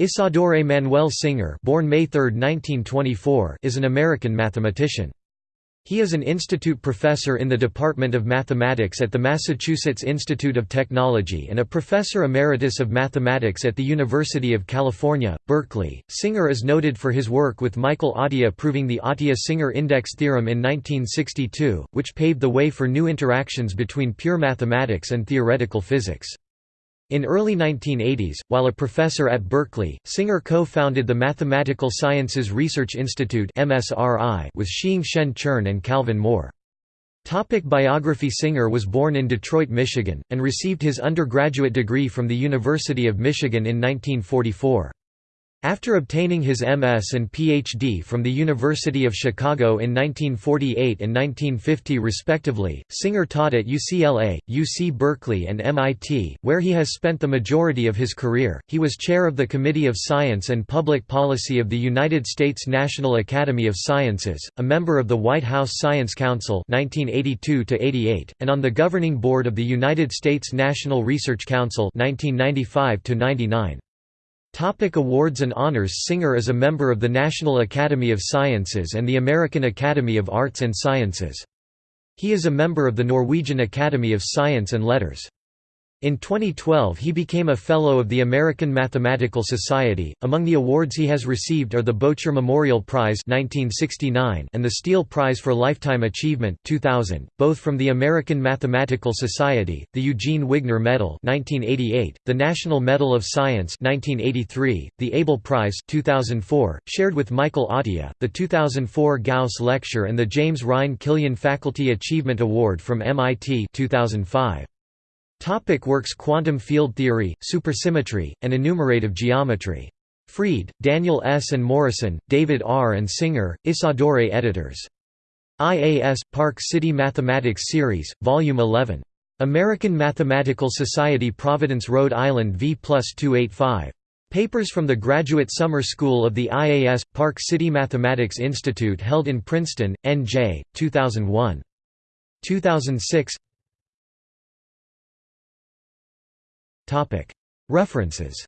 Isadore Manuel Singer born May 3, 1924, is an American mathematician. He is an institute professor in the Department of Mathematics at the Massachusetts Institute of Technology and a professor emeritus of mathematics at the University of California, Berkeley. Singer is noted for his work with Michael Atiyah proving the Atiyah-Singer index theorem in 1962, which paved the way for new interactions between pure mathematics and theoretical physics. In early 1980s, while a professor at Berkeley, Singer co-founded the Mathematical Sciences Research Institute with Shiing-Shen Chern and Calvin Moore. Topic biography Singer was born in Detroit, Michigan, and received his undergraduate degree from the University of Michigan in 1944. After obtaining his MS and PhD from the University of Chicago in 1948 and 1950 respectively, Singer taught at UCLA, UC Berkeley and MIT, where he has spent the majority of his career. He was chair of the Committee of Science and Public Policy of the United States National Academy of Sciences, a member of the White House Science Council 1982 88, and on the governing board of the United States National Research Council 1995 -99. Topic awards and honors Singer is a member of the National Academy of Sciences and the American Academy of Arts and Sciences. He is a member of the Norwegian Academy of Science and Letters. In 2012 he became a Fellow of the American Mathematical Society. Among the awards he has received are the Bocher Memorial Prize 1969 and the Steele Prize for Lifetime Achievement 2000, both from the American Mathematical Society, the Eugene Wigner Medal 1988, the National Medal of Science 1983, the Abel Prize 2004, shared with Michael Atiyah, the 2004 Gauss Lecture and the James Rhyne Killian Faculty Achievement Award from MIT 2005. Topic works Quantum field theory, supersymmetry, and enumerative geometry. Freed, Daniel S. and Morrison, David R. and Singer, Isadore editors. IAS, Park City Mathematics Series, Volume 11. American Mathematical Society Providence Rhode Island V 285. Papers from the Graduate Summer School of the IAS, Park City Mathematics Institute held in Princeton, N.J., 2001. 2006 References